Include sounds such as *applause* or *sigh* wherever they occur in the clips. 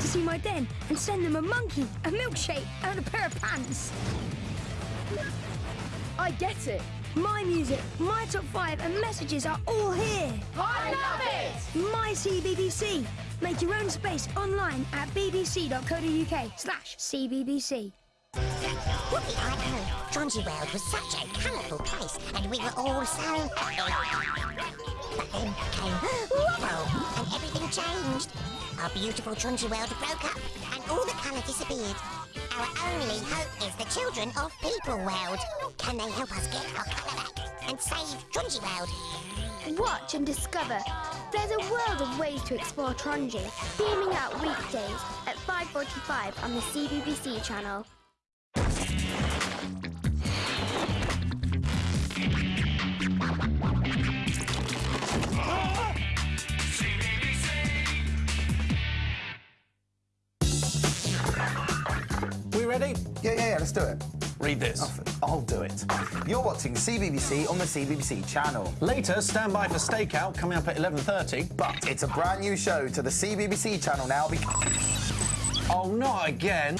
to see my den and send them a monkey, a milkshake, and a pair of pants. I get it. My music, my top five, and messages are all here. I love it! My CBBC. Make your own space online at bbc.co.uk slash cbbc. Whoopie, I know. Johnsy World was such a colourful place, and we were all so happy. But then came *gasps* Wobble, and everything changed. Our beautiful Johnsy World broke up, and all the colour disappeared. Our only hope is the children of People World. Can they help us get our colour back and save Johnsy World? Watch and discover. There's a world of ways to explore Tronji, beaming out weekdays at 5.45 on the CBBC channel. Ready? Yeah, yeah, yeah, let's do it. Read this. I'll do it. You're watching CBBC on the CBBC channel. Later, stand by for Stakeout coming up at 11.30. But it's a brand new show to the CBBC channel now because... Oh, not again.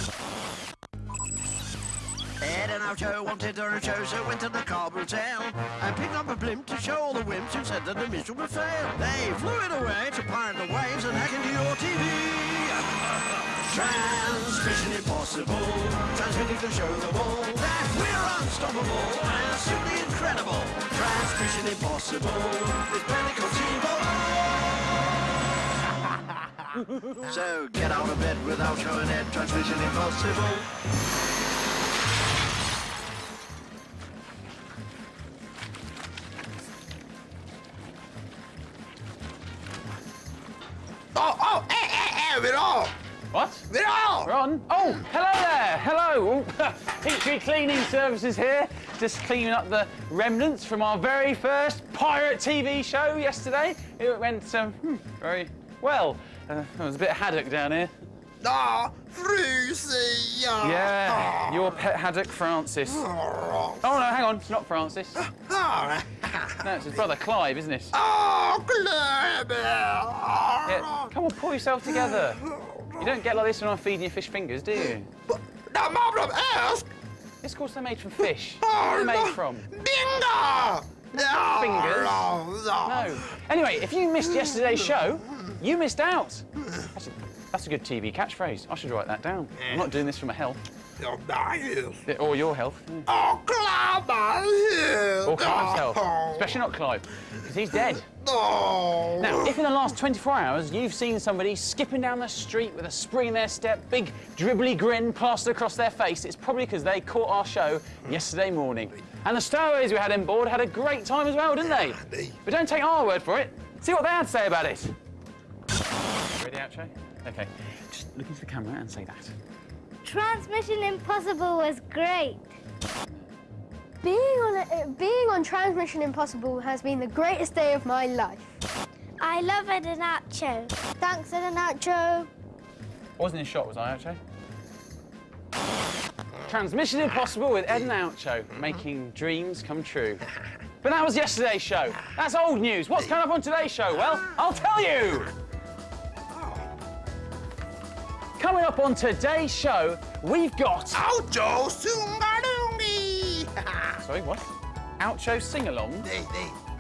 Ed and Oucho wanted a show, so went to the car hotel and picked up a blimp to show all the wimps who said that the mission would fail. They flew it away to pirate the waves and hack into your TV. *laughs* Transmission impossible, transmitting to show them all that we're unstoppable. And simply incredible. Transmission impossible, with Panic on *laughs* So get out of bed without showing Ed, transmission impossible. Oh, hello there. Hello. Peachtree *laughs* Cleaning Services here. Just cleaning up the remnants from our very first pirate TV show yesterday. It went um, hmm, very well. Uh, there was a bit of haddock down here. Ah, Frucy! Yeah, your pet haddock, Francis. Oh, no, hang on. It's not Francis. No, it's his brother, Clive, isn't it? Oh, Clever! Yeah, come on, pull yourself together. You don't get like this when I'm feeding you fish fingers, do you? The problem is... It's of course they're made from fish. *laughs* Oh, What are they no. made from? Bingo! Fingers? Oh, no. No. Anyway, if you missed yesterday's show, you missed out. That's a, that's a good TV catchphrase. I should write that down. I'm not doing this for my health. Nice. Yeah, Or your health. Oh, Clive! Or Clive's health. Especially not Clive, because he's dead. Oh. Now, if in the last 24 hours you've seen somebody skipping down the street with a spring in their step, big dribbly grin plastered across their face, it's probably because they caught our show yesterday morning. And the stowaways we had on board had a great time as well, didn't they? But don't take our word for it. See what they had to say about it. Ready, Oucho? Okay. Just look into the camera and say that. Transmission Impossible was great. Being on, a, being on Transmission Impossible has been the greatest day of my life. I love Ed and Nacho. Thanks, Ed and Nacho. I wasn't in shot, was I, Oucho? Transmission Impossible with Ed and Oucho, making dreams come true. But that was yesterday's show. That's old news. What's coming up on today's show? Well, I'll tell you. Coming up on today's show, we've got... Auto Sungarungi! *laughs* Sorry, what? Oucho sing-along?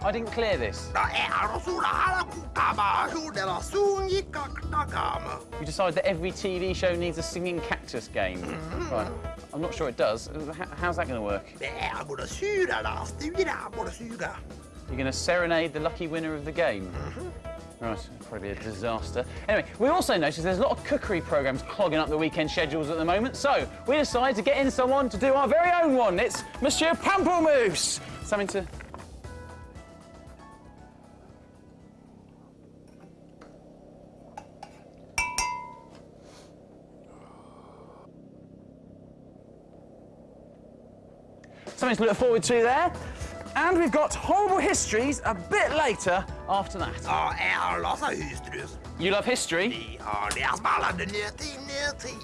I didn't clear this. Det är så här kukama, hur det var sungikaktakama. You decide that every TV show needs a singing cactus game. Mm-hmm. Right. I'm not sure it does. Uh, how's that going to work? Det är både syrarna, styra, både syra. You're going to serenade the lucky winner of the game. Mm-hmm. Right, probably a disaster. Anyway, we also noticed there's a lot of cookery programmes clogging up the weekend schedules at the moment, so we decided to get in someone to do our very own one. It's Monsieur Pamplemousse. Something to. Something to look forward to there. And we've got horrible histories a bit later after that. Lassa Hystrus. You love history? Ja, det är spännande nutid, nutid.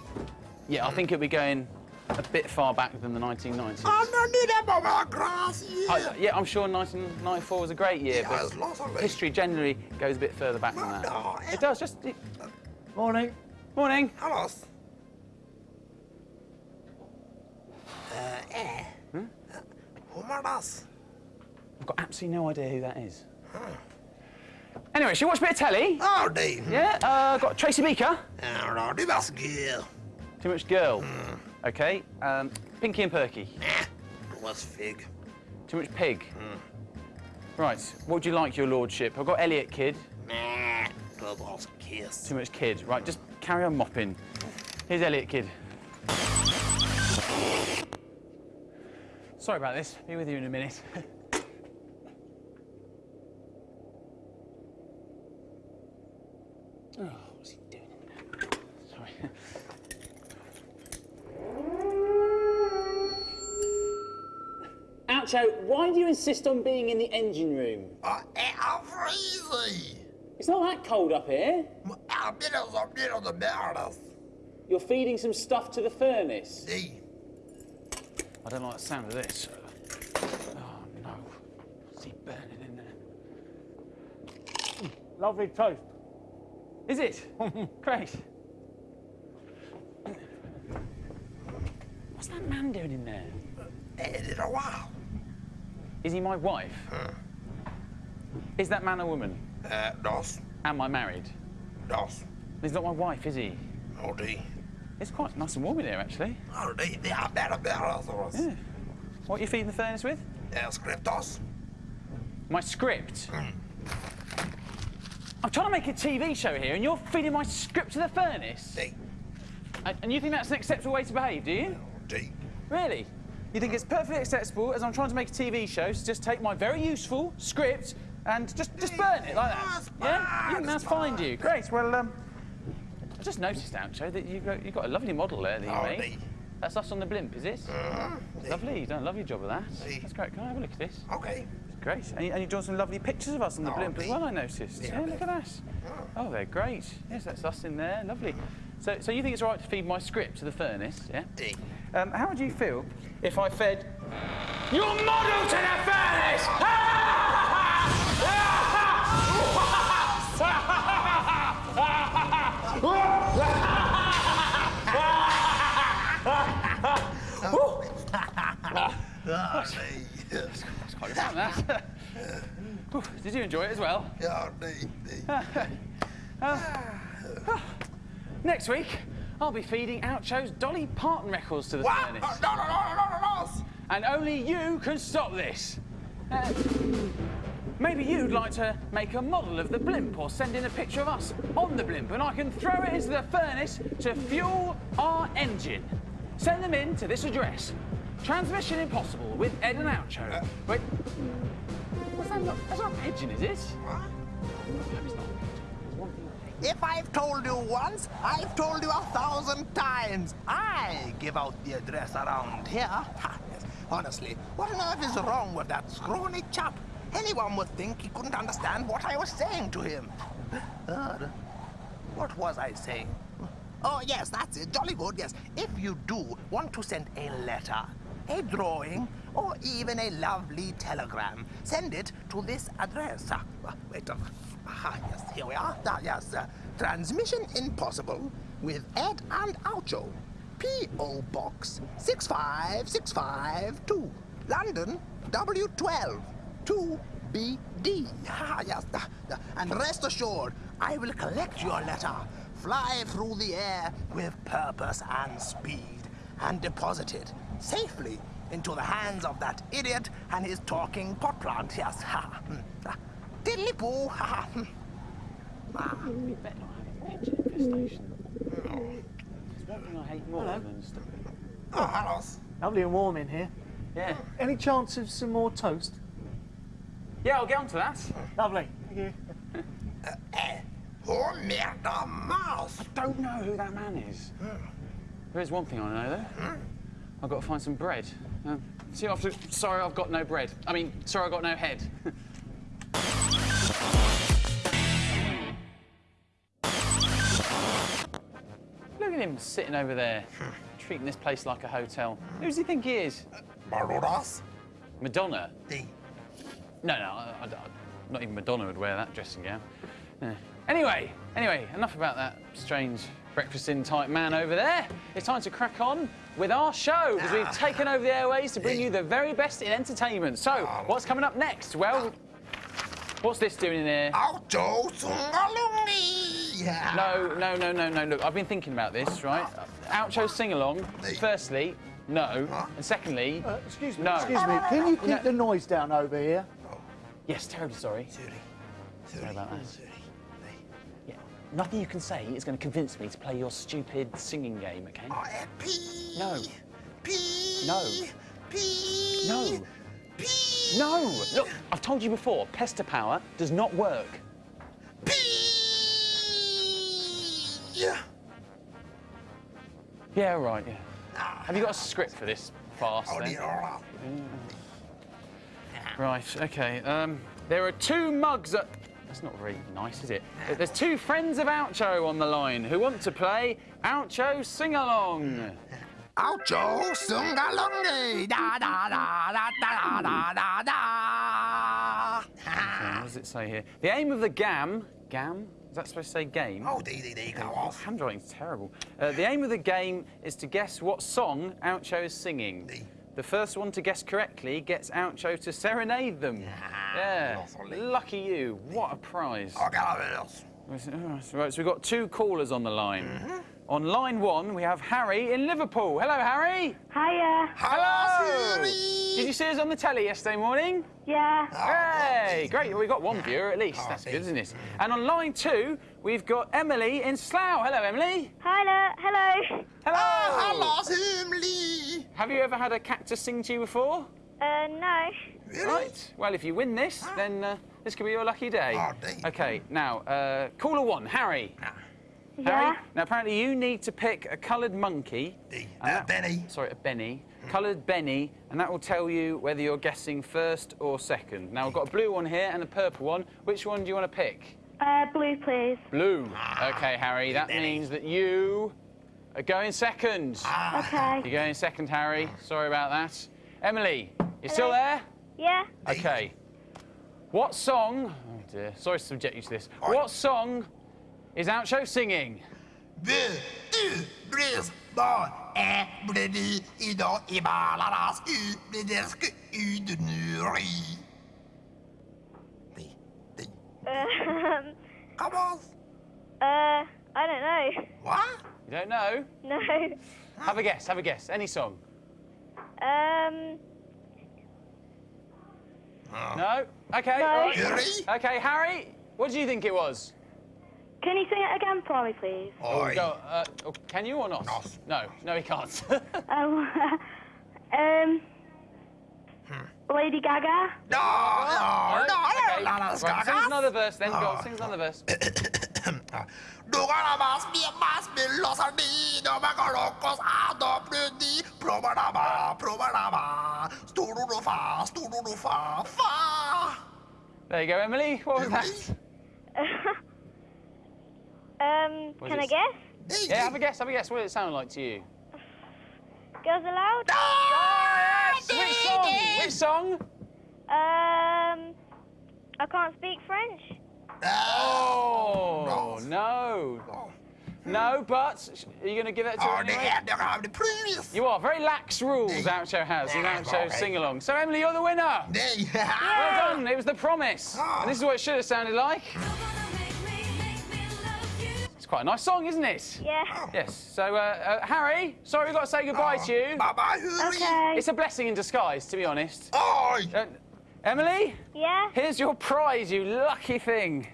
Yeah, I think it'll be going a bit far back than the 1990s. Anna, nu är det bara gräs I- yeah, I'm sure 1994 was a great year, Yeah, but history generally goes a bit further back than that. It does, just... It... Morning. Morning. Hallås. Uh, eh. Humordas. I've got absolutely no idea who that is. Anyway, should we watch a bit of telly? Howdy. Yeah, uh, got Tracy Beaker. Ja, det var girl. Too much girl. Okay. Um, Pinky and Perky. Det was fig. Too much pig. Right. What would you like, your lordship? I've got Elliot Kid. Nah, det was kiss. Too much kid. Right, just carry on mopping. Here's Elliot Kid. Sorry about this. Be with you in a minute. *laughs* oh, what's he doing? in there? Sorry. *laughs* Oucho, why do you insist on being in the engine room? Ja, är freezing. It's not that cold up here. Jag blir så blir det bäras. You're feeding some stuff to the furnace. Nej. I don't like the sound of this. Oh no. See burning in there. Lovely toast. Is it? *laughs* Great. What's that man doing in there? Det då wow? Is he my wife? Hmm. Is that man a woman? Uh, eh, das, Am I married? Dos. He's not my wife, is he? Oh, ja, det. It's quite nice and warm in here, actually. Ja, det, det är bättre bäras. Yeah. What are you feeding the furnace with? Uh, Skrev das. My script. Hmm. I'm trying to make a TV show here, and you're feeding my script to the furnace. And you think that's an acceptable way to behave, do you? det. Really? You think it's perfectly acceptable as I'm trying to make a TV show to just take my very useful script and just just burn it like that? Yeah? You think that's fine, do you? Great. Well, um, I just noticed, Oucho, that you got you got a lovely model there that you Oh, made. That's us on the blimp, is it? Lovely. You've done a lovely job of that. That's great. Can I have a look at this? Okej. Great. And, you, and you've drawn some lovely pictures of us on the Oh, blimp as well, I noticed. Yeah, Yeah, look at that. Oh, they're great. Yes, that's us in there. Lovely. So, so you think it's all right to feed my script to the furnace, yeah? Nej. Um, how would you feel if I fed your model to the furnace? *laughs* *laughs* Ja, It's quite good fun, that. Did you enjoy it as well? Nej. Next week, I'll be feeding Oucho's Dolly Parton records to the What? furnace. No, no, no, no, no, no. And only you can stop this. Uh, maybe you'd like to make a model of the blimp or send in a picture of us on the blimp and I can throw it into the furnace to fuel our engine. Send them in to this address. Transmission Impossible with Ed and Oucho. Wait. What's that? Not, that's not a pigeon, is it? What? It's not. It's one thing I hate. If I've told you once, I've told you a thousand times. I give out the address around here. Ha, yes. Honestly, what on earth is wrong with that scrawny chap? Anyone would think he couldn't understand what I was saying to him. Uh, what was I saying? Oh, yes, that's it. Jolly good, yes. If you do want to send a letter, a drawing, or even a lovely telegram, send it to this address. Ah, wait, uh, ah, yes, here we are. Ah, yes, uh, Transmission Impossible with Ed and Oucho. P.O. Box 65652, London, W12, 2BD. Ah, yes, ah, ah, and rest assured, I will collect your letter, fly through the air with purpose and speed, and deposit it safely into the hands of that idiot and his talking pot plant. Yes. Ha. hmm, ah, Diddly-poo. Ha, ha, hmm. Ah. We better not have a pigeon infestation. There's one thing I hate more than stuff. Oh, hello. Lovely and warm in here. Yeah. Any chance of some more toast? Yeah, I'll get on to that. Lovely. Thank you. Who made the mouse? Don't know who that man is. There is one thing I know though. I've got to find some bread. Um, see you after. Sorry, I've got no bread. I mean, sorry, I've got no head. *laughs* Look at him sitting over there, treating this place like a hotel. Who does he think he is? Barodas? Madonna? The No, no, I, I- I- not even Madonna would wear that dressing gown. Yeah. Anyway, anyway, enough about that strange breakfasting type man over there. It's time to crack on with our show because we've taken over the airways to bring you the very best in entertainment. So, what's coming up next? Well, what's this doing in here? Auto Sungalungi! No, no, no, no, no. Look, I've been thinking about this, right? Oucho sing along. Firstly, no. And secondly, Uh, excuse me, No. excuse me. Can you keep No. the noise down over here? yes, terribly sorry. Sorry about that. Yeah, nothing you can say is going to convince me to play your stupid singing game, okay? P. No. P. No. P. No. P. No! Look, I've told you before, pester power does not work. P. Yeah. Yeah, right, yeah. Have you got a script for this fast, Oh, then? Right, okay. Um, there are two mugs at. That's not very nice, is it? There's two friends of Oucho on the line who want to play Oucho Sing Along. Auto Sungalungi! Da da da da da da da da Okay, what does it say here? The aim of the GAM. GAM? Is that supposed to say game? Oh, dee dee dee, go Oh, off. handwriting's terrible. Uh, the aim of the game is to guess what song Oucho is singing. Dee. The first one to guess correctly gets Oucho to serenade them. Yeah. lovely. Lucky you. What a prize. Okay, Carlos. Right, so we've got two callers on the line. Mm-hmm. On line one, we have Harry in Liverpool. Hello, Harry. Hiya. Hello. Siri. Did you see us on the telly yesterday morning? Yeah. Hey, great. Well, we got one viewer at least. That's good, isn't it? And on line two, we've got Emily in Slough. Hello, Emily. Hello, hello. Hello. Hello, Simli. Have you ever had a cactus sing to you before? Uh, no. Right. Well, if you win this, then uh, this could be your lucky day. Oh, dear. Okay. Now, uh, caller one, Harry. Yeah. Harry. Now, apparently, you need to pick a coloured monkey. Dee. Uh, that- Benny. Sorry, a Benny. Coloured Benny, and that will tell you whether you're guessing first or second. Now, I've got a blue one here and a purple one. Which one do you want to pick? Uh, blue, please. Blue. Okay, Harry. That Benny. means that you are going second. Okay. You're going second, Harry. Sorry about that. Emily, you still there? Yeah. Okay. What song? Oh dear. Sorry to subject you to this. What song is Oucho singing? Deux, deux, bris, bon, un, bredi, idon, ibalaras, u, bledesk, u, de nuri. Dee, dee. Um, Come on. uh, I don't know. What? You don't know? No. Have a guess. Have a guess. Any song? Um, No. Okay. No. all right. Okay, Harry. What do you think it was? can you sing it again for me, please? Oi. Go. Uh, oh, can you or not? No. No. No, he can't. Oh, um, Lady Gaga. No, no, no, Okay. no, no, Right, sing us no, another verse then. Go. Oh. on, Sing us another verse. Dugala mas *coughs* mi mas mi los ardi no me colocos a do prudi probaraba probaraba stururu fa fa fa There you go, Emily. What was that? *laughs* Um, Was can I it- guess? Yeah, have a guess. Have a guess. What did it sound like to you? Girls Aloud? Which song? Which song? Um, I can't speak French. Oh no, Oh, no. But are you going to give it to her oh, anyway? have they the. You are very lax rules. Oucho has in Yeah, Oucho sing along. So Emily, you're the winner. They Well done. It was the promise, Oh. and this is what it should have sounded like. It's quite a nice song, isn't it? Yeah. Yes. So, uh, uh, Harry, sorry we've got to say goodbye to you. Bye bye, Okay. It's a blessing in disguise, to be honest. Oi. Uh, Emily, Yeah. here's your prize, you lucky thing.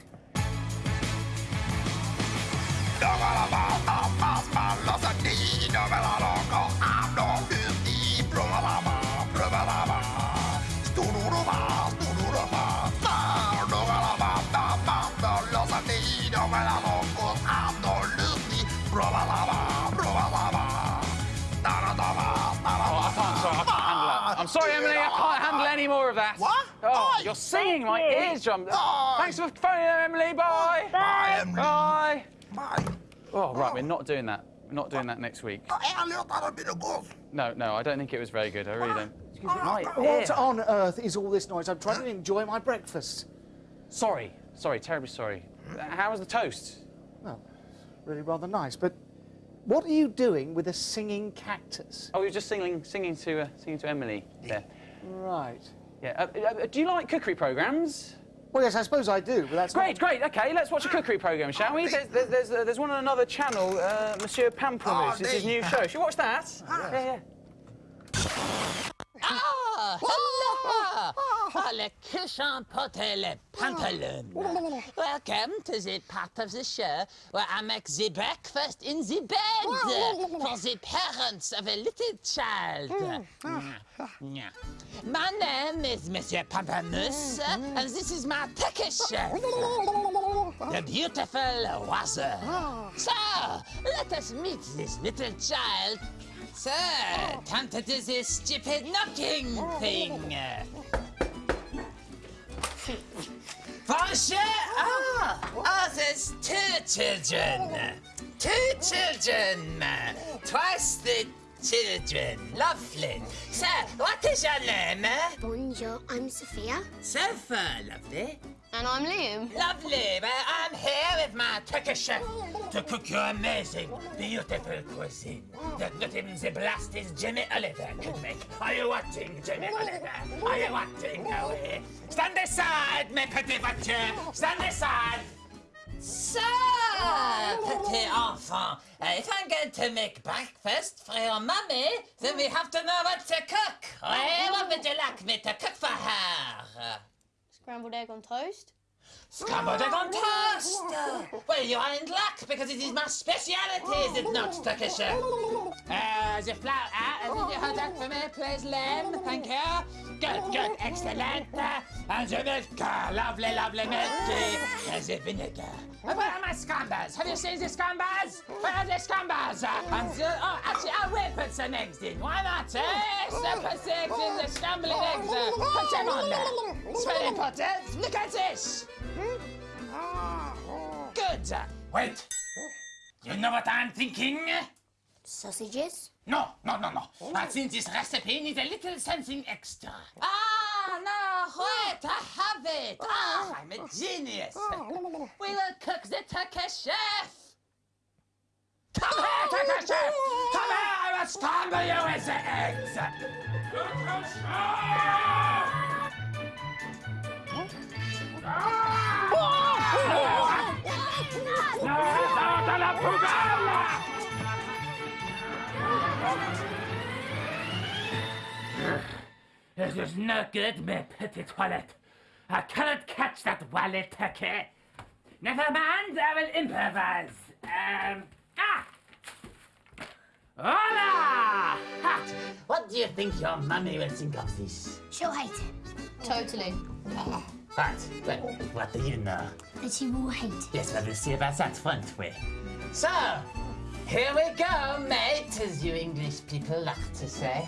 Sorry, Emily, I can't handle any more of that. What? Oh, Oi. you're singing my Thank you. eardrum. Oi. Thanks for phoning in, Emily. Oh, bye. Bye, Emily. Bye. Bye. Oh, right, we're not doing that. We're not doing that next week. Ärligt talat blir det gott. No, no, I don't think it was very good. I really don't. Excuse me, my What ear. on earth is all this noise? I'm trying to enjoy my breakfast. Sorry, sorry, terribly sorry. How was the toast? Well, really rather nice, but What are you doing with a singing cactus? Oh, we were just singing, singing to, uh, singing to Emily there. Right. Yeah. Uh, uh, do you like cookery programs? Well, yes, I suppose I do, but that's Great, great. Okay, let's watch a cookery program, shall we? There's, there's, there's, uh, there's one on another channel, uh, Monsieur Pamplemousse. It's his new show. Should we watch that? Yeah, yeah. Ah, hello! Oh, le cochon pote le pantaloon. Ah. Welcome to the part of the show where I make the breakfast in the bed *laughs* for the parents of a little child. Mm. My name is Monsieur Pamplemousse, hmm. and this is my Turkish chef, *laughs* the beautiful Wazer. Ah. So, let us meet this little child Sir, ah. time to do this stupid knocking thing. Bonjour! Ah, oh, there's two children. Two children. Twice the children. Lovely. Sir, what is your name? Bonjour, I'm Sophia. Sofa, lovely. And I'm Liam. Lovely. Well, I'm here with my Turkish chef to cook your amazing, beautiful cuisine that not even the blastest Jimmy Oliver could make. Are you watching, Jimmy Oliver? Are you watching? Away. Stand aside, mes petits voitures. Stand aside. So, petit enfant, uh, if I'm going to make breakfast for your mummy, then we have to know what to cook. Eh? What would you like me to cook for her? Scrambled egg on toast. Scrambled egg on toast! well, you are in luck because it is my speciality, is it not, Turkish? *laughs* Uh, the flour, uh, and you hold that for me, please, Len. Thank you. Good, good, excellent. Uh, and the milk, uh, lovely, lovely milk. Uh, the vinegar. Uh, where are my scambers? Have you seen the scambers? Where are the scambers? Uh, and the, oh, actually, I will put some eggs in. Why not, eh? So put the eggs in, the scrambling eggs. Uh, put them on there. It's very important. Look at this. Good. Wait. You know what I'm thinking? Sausages? No, no, no, no. I think this recipe needs a little something extra. Ah, no, wait, I have it. Ah, I'm a genius. We will cook the Turkish chef. Come here, Turkish chef. Come here, I will scramble you with the eggs. Turkish This is no good, my petit toilet. I cannot catch that wallet turkey. Never mind, I will improvise. Um, ah! Hola! Ha! What do you think your mummy will think of this? She'll hate it. Totally. Right, well, what do you know? That she will hate it. Yes, well, we'll see about that, won't we? So, here we go, mate, as you English people like to say.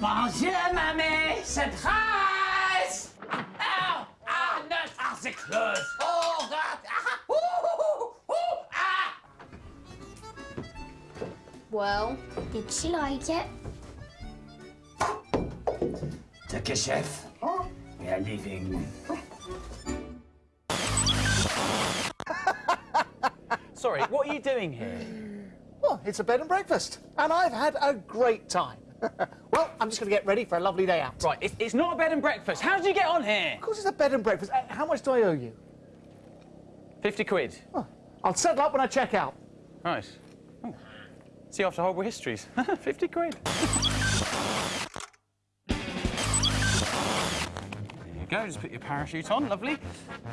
Bonjour, mammy! Surprise! Ow! Ah, no, ah, the clothes! Oh, God! Ah, ooh, ooh, ah! Well, Did she like it? Turkish chef, we are leaving. Sorry, what are you doing here? Well, it's a bed and breakfast, and I've had a great time. *laughs* well, I'm just going to get ready for a lovely day out. Right, it's, it's not a bed and breakfast. How did you get on here? Of course, it's a bed and breakfast. Uh, How much do I owe you? 50 quid. Oh, I'll settle up when I check out. Right. Oh. See you after horrible histories. *laughs* 50 quid. Go, just put your parachute on, lovely.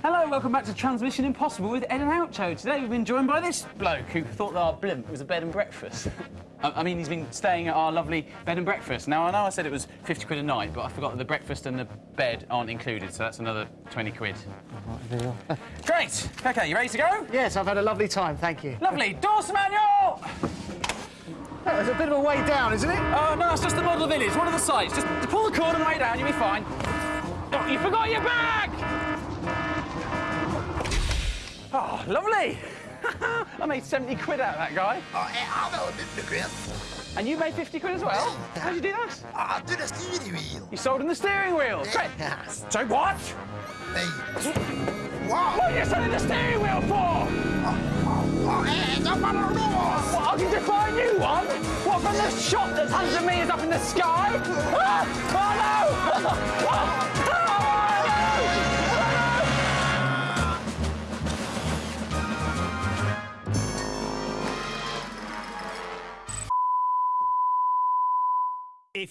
Hello, welcome back to Transmission Impossible with Ed and Oucho. Today we've been joined by this bloke who thought that our blimp was a bed and breakfast. *laughs* I mean, he's been staying at our lovely bed and breakfast. Now, I know I said it was 50 quid a night, but I forgot that the breakfast and the bed aren't included, so that's another 20 quid. *laughs* Great! Okay, you ready to go? Yes, I've had a lovely time, thank you. Lovely. Doors manual! Oh, a bit of a way down, isn't it? Oh, no, it's just the model village, one of the sites. Just pull the cord and way down, you'll be fine. Oh, you forgot your bag! Oh, lovely. *laughs* I made 70 quid out of that guy. Oh, jeg har vel litt bekvem. And you made 50 quid as well? How'd you do that? Ah, du, det steering wheel. You sold him the steering wheel. Great. Yes. So what? Hey. Wow. What are you selling the steering wheel for? Ah, What, I can defy a new one? What, from the shop that's hundred metres up in the sky? Ah! Oh no! *laughs*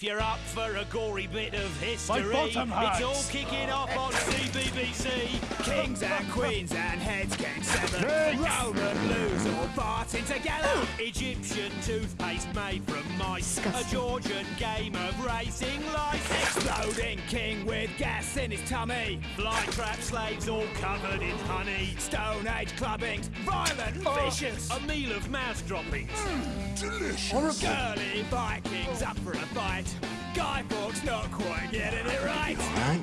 If you're up for a gory bit of history, it's all kicking off on CBBC. Kings and queens and heads getting severed. Roman lose all farting together. Egyptian toothpaste made from mice. A Georgian game of racing lice. Exploding king with gas in his tummy. Fly trap slaves all covered in honey. Stone age clubbings, violent and vicious. A meal of mouse droppings. delicious. Girly Vikings up for a fight. Guy Fawkes not quite getting it right.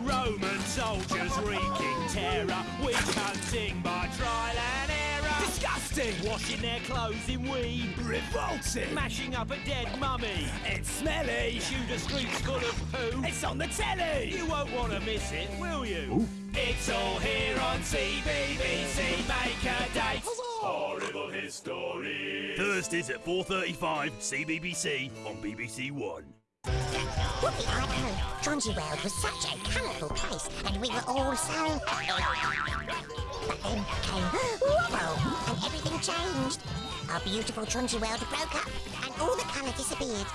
Roman soldiers wreaking terror. Witch hunting by trial and error. Disgusting. Washing their clothes in weed. Revolting. Mashing up a dead mummy. It's smelly. Shoot a streets full of poo. It's on the telly. You won't want to miss it, will you? It's all here on CBBC. Make a date. Horrible history. Thursdays at 4:35. CBBC on BBC One. Whoopee, I know. Johnsy World was such a colourful place, and we were all so happy. But then came Wobble, and everything changed. Our beautiful Johnsy World broke up, and all the colour disappeared.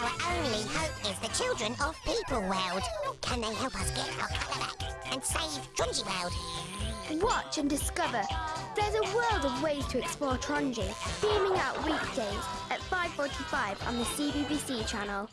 Our only hope is the children of People World. Can they help us get our colour back and save Johnsy World? Watch and discover. There's a world of ways to explore Tronji, beaming out weekdays at 5.45 on the CBBC channel.